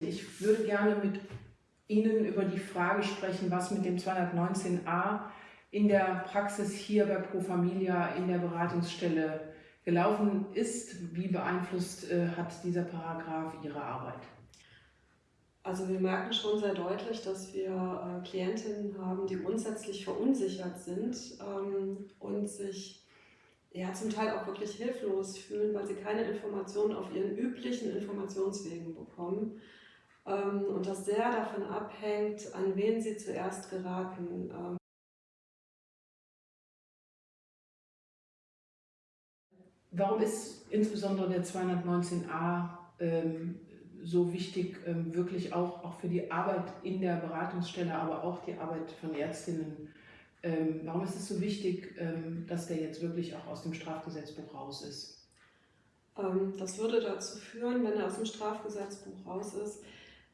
Ich würde gerne mit Ihnen über die Frage sprechen, was mit dem 219a in der Praxis hier bei Pro Familia in der Beratungsstelle gelaufen ist. Wie beeinflusst äh, hat dieser Paragraph Ihre Arbeit? Also wir merken schon sehr deutlich, dass wir äh, Klientinnen haben, die grundsätzlich verunsichert sind ähm, und sich ja, zum Teil auch wirklich hilflos fühlen, weil sie keine Informationen auf ihren üblichen Informationswegen bekommen. Ähm, und das sehr davon abhängt, an wen sie zuerst geraten. Ähm. Warum ist insbesondere der 219a ähm, so wichtig, ähm, wirklich auch, auch für die Arbeit in der Beratungsstelle, aber auch die Arbeit von Ärztinnen? Ähm, warum ist es so wichtig, dass der jetzt wirklich auch aus dem Strafgesetzbuch raus ist? Das würde dazu führen, wenn er aus dem Strafgesetzbuch raus ist,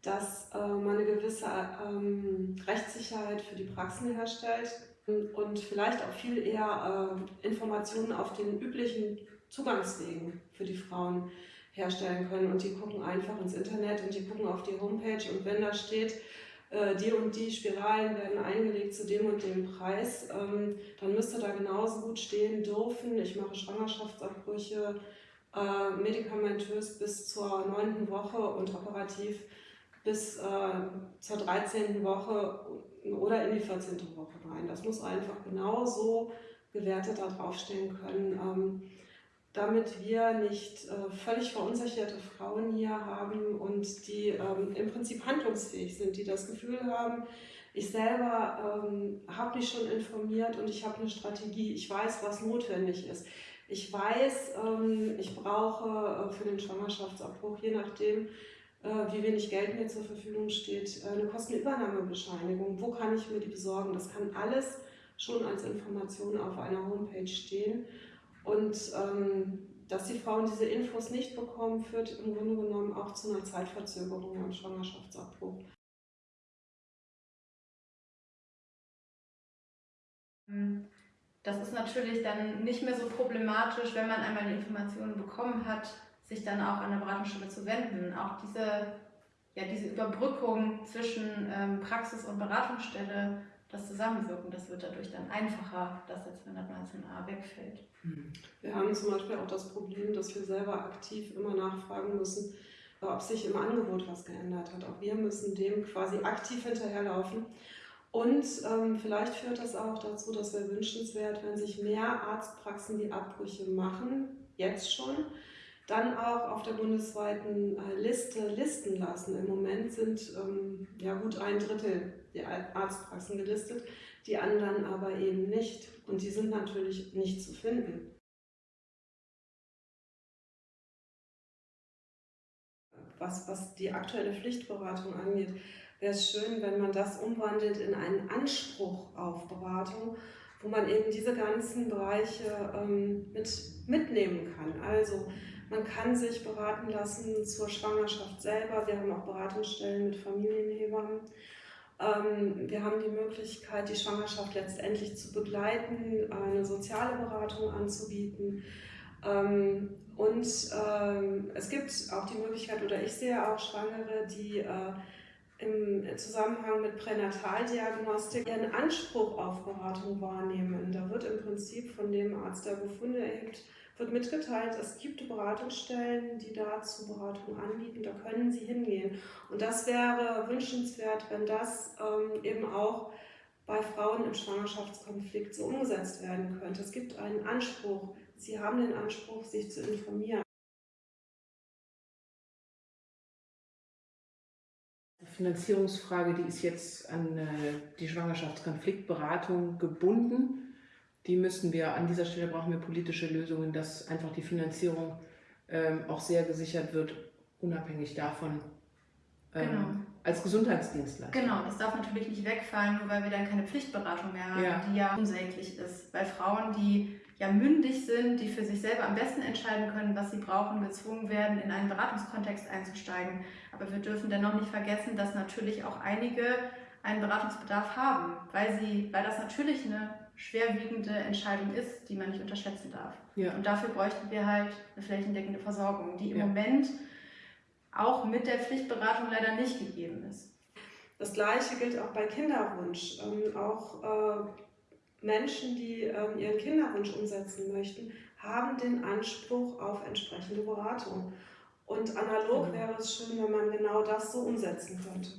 dass äh, man eine gewisse ähm, Rechtssicherheit für die Praxen herstellt und vielleicht auch viel eher äh, Informationen auf den üblichen Zugangswegen für die Frauen herstellen können. Und die gucken einfach ins Internet und die gucken auf die Homepage und wenn da steht, äh, die und die Spiralen werden eingelegt zu dem und dem Preis, ähm, dann müsste da genauso gut stehen dürfen, ich mache Schwangerschaftsabbrüche, medikamentös bis zur neunten Woche und operativ bis äh, zur 13. Woche oder in die 14. Woche rein. Das muss einfach genauso gewertet da draufstehen können, ähm, damit wir nicht äh, völlig verunsicherte Frauen hier haben und die ähm, im Prinzip handlungsfähig sind, die das Gefühl haben, ich selber ähm, habe mich schon informiert und ich habe eine Strategie, ich weiß, was notwendig ist. Ich weiß, ähm, ich brauche äh, für den Schwangerschaftsabbruch, je nachdem, wie wenig Geld mir zur Verfügung steht, äh, eine Kostenübernahmebescheinigung. Wo kann ich mir die besorgen? Das kann alles schon als Information auf einer Homepage stehen. Und ähm, dass die Frauen diese Infos nicht bekommen, führt im Grunde genommen auch zu einer Zeitverzögerung am Schwangerschaftsabbruch. Das ist natürlich dann nicht mehr so problematisch, wenn man einmal die Informationen bekommen hat, sich dann auch an der Beratungsstelle zu wenden. Auch diese, ja, diese Überbrückung zwischen ähm, Praxis und Beratungsstelle, das Zusammenwirken, das wird dadurch dann einfacher, dass der 219a wegfällt. Hm. Wir haben zum Beispiel auch das Problem, dass wir selber aktiv immer nachfragen müssen, ob sich im Angebot was geändert hat. Auch wir müssen dem quasi aktiv hinterherlaufen. Und ähm, vielleicht führt das auch dazu, dass wir wünschenswert, wenn sich mehr Arztpraxen die Abbrüche machen, jetzt schon, dann auch auf der bundesweiten äh, Liste listen lassen. Im Moment sind ähm, ja gut ein Drittel der Arztpraxen gelistet, die anderen aber eben nicht. Und die sind natürlich nicht zu finden. Was, was die aktuelle Pflichtberatung angeht, wäre es schön, wenn man das umwandelt in einen Anspruch auf Beratung, wo man eben diese ganzen Bereiche ähm, mit, mitnehmen kann. Also man kann sich beraten lassen zur Schwangerschaft selber. Wir haben auch Beratungsstellen mit Familienhebammen. Ähm, wir haben die Möglichkeit, die Schwangerschaft letztendlich zu begleiten, eine soziale Beratung anzubieten. Ähm, und ähm, es gibt auch die Möglichkeit, oder ich sehe auch Schwangere, die äh, im Zusammenhang mit Pränataldiagnostik ihren Anspruch auf Beratung wahrnehmen. Da wird im Prinzip von dem Arzt, der Befunde erhebt, wird mitgeteilt, es gibt Beratungsstellen, die dazu Beratung anbieten, da können Sie hingehen. Und das wäre wünschenswert, wenn das ähm, eben auch bei Frauen im Schwangerschaftskonflikt so umgesetzt werden könnte. Es gibt einen Anspruch, Sie haben den Anspruch, sich zu informieren. Die Finanzierungsfrage, die ist jetzt an äh, die Schwangerschaftskonfliktberatung gebunden die müssen wir, an dieser Stelle brauchen wir politische Lösungen, dass einfach die Finanzierung ähm, auch sehr gesichert wird, unabhängig davon, ähm, genau. als Gesundheitsdienstler. Genau, das darf natürlich nicht wegfallen, nur weil wir dann keine Pflichtberatung mehr haben, ja. die ja unsäglich ist. Weil Frauen, die ja mündig sind, die für sich selber am besten entscheiden können, was sie brauchen, gezwungen werden, in einen Beratungskontext einzusteigen. Aber wir dürfen dennoch nicht vergessen, dass natürlich auch einige einen Beratungsbedarf haben, weil, sie, weil das natürlich eine schwerwiegende Entscheidung ist, die man nicht unterschätzen darf. Ja. Und dafür bräuchten wir halt eine flächendeckende Versorgung, die im ja. Moment auch mit der Pflichtberatung leider nicht gegeben ist. Das Gleiche gilt auch bei Kinderwunsch. Ähm, auch äh, Menschen, die ähm, ihren Kinderwunsch umsetzen möchten, haben den Anspruch auf entsprechende Beratung. Und analog genau. wäre es schön, wenn man genau das so umsetzen könnte.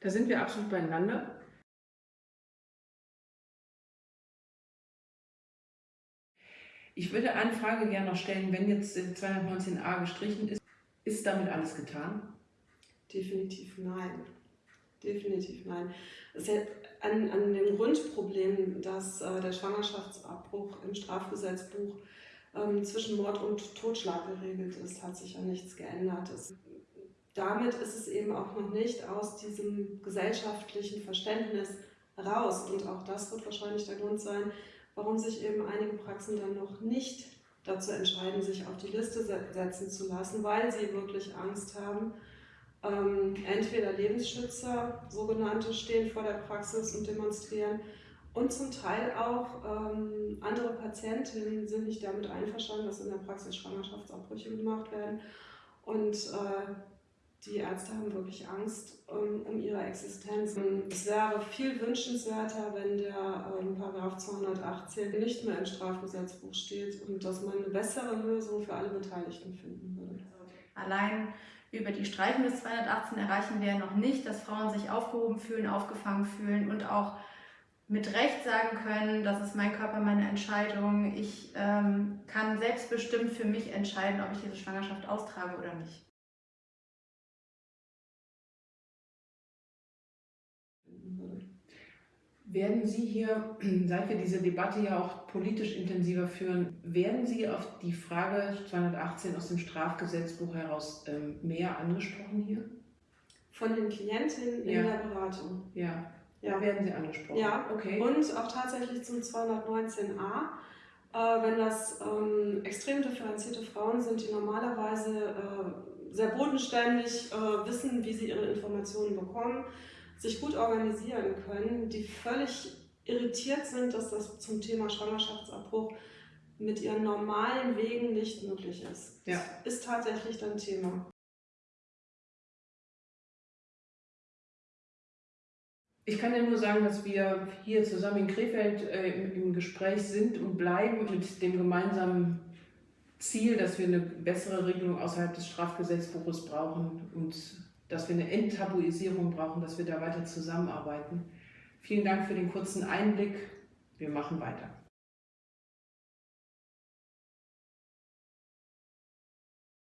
Da sind wir absolut beieinander. Ich würde eine Frage gerne noch stellen, wenn jetzt 219a gestrichen ist, ist damit alles getan? Definitiv nein. Definitiv nein. Es ja an, an dem Grundproblem, dass äh, der Schwangerschaftsabbruch im Strafgesetzbuch ähm, zwischen Mord und Totschlag geregelt ist, hat sich ja nichts geändert. Es, damit ist es eben auch noch nicht aus diesem gesellschaftlichen Verständnis raus. Und auch das wird wahrscheinlich der Grund sein, warum sich eben einige Praxen dann noch nicht dazu entscheiden, sich auf die Liste setzen zu lassen, weil sie wirklich Angst haben. Ähm, entweder Lebensschützer, sogenannte, stehen vor der Praxis und demonstrieren und zum Teil auch ähm, andere Patientinnen sind nicht damit einverstanden, dass in der Praxis Schwangerschaftsabbrüche gemacht werden. Und äh, die Ärzte haben wirklich Angst um, um ihre Existenz. Es wäre viel wünschenswerter, wenn der ähm, Paragraph 218 nicht mehr im Strafgesetzbuch steht und dass man eine bessere Lösung für alle Beteiligten finden würde. Allein über die Streichung des 218 erreichen wir noch nicht, dass Frauen sich aufgehoben fühlen, aufgefangen fühlen und auch mit Recht sagen können, das ist mein Körper, meine Entscheidung. Ich ähm, kann selbstbestimmt für mich entscheiden, ob ich diese Schwangerschaft austrage oder nicht. Werden Sie hier, seit wir diese Debatte ja auch politisch intensiver führen, werden Sie auf die Frage 218 aus dem Strafgesetzbuch heraus ähm, mehr angesprochen hier? Von den Klientinnen ja. in der Beratung. Ja. ja, werden Sie angesprochen. Ja, okay. Und auch tatsächlich zum 219a. Äh, wenn das ähm, extrem differenzierte Frauen sind, die normalerweise äh, sehr bodenständig äh, wissen, wie sie ihre Informationen bekommen, sich gut organisieren können, die völlig irritiert sind, dass das zum Thema Schwangerschaftsabbruch mit ihren normalen Wegen nicht möglich ist. Ja. Das ist tatsächlich dann Thema. Ich kann ja nur sagen, dass wir hier zusammen in Krefeld äh, im, im, Gespräch sind und bleiben mit dem gemeinsamen Ziel, dass wir eine bessere Regelung außerhalb des Strafgesetzbuches brauchen und dass wir eine Enttabuisierung brauchen, dass wir da weiter zusammenarbeiten. Vielen Dank für den kurzen Einblick. Wir machen weiter.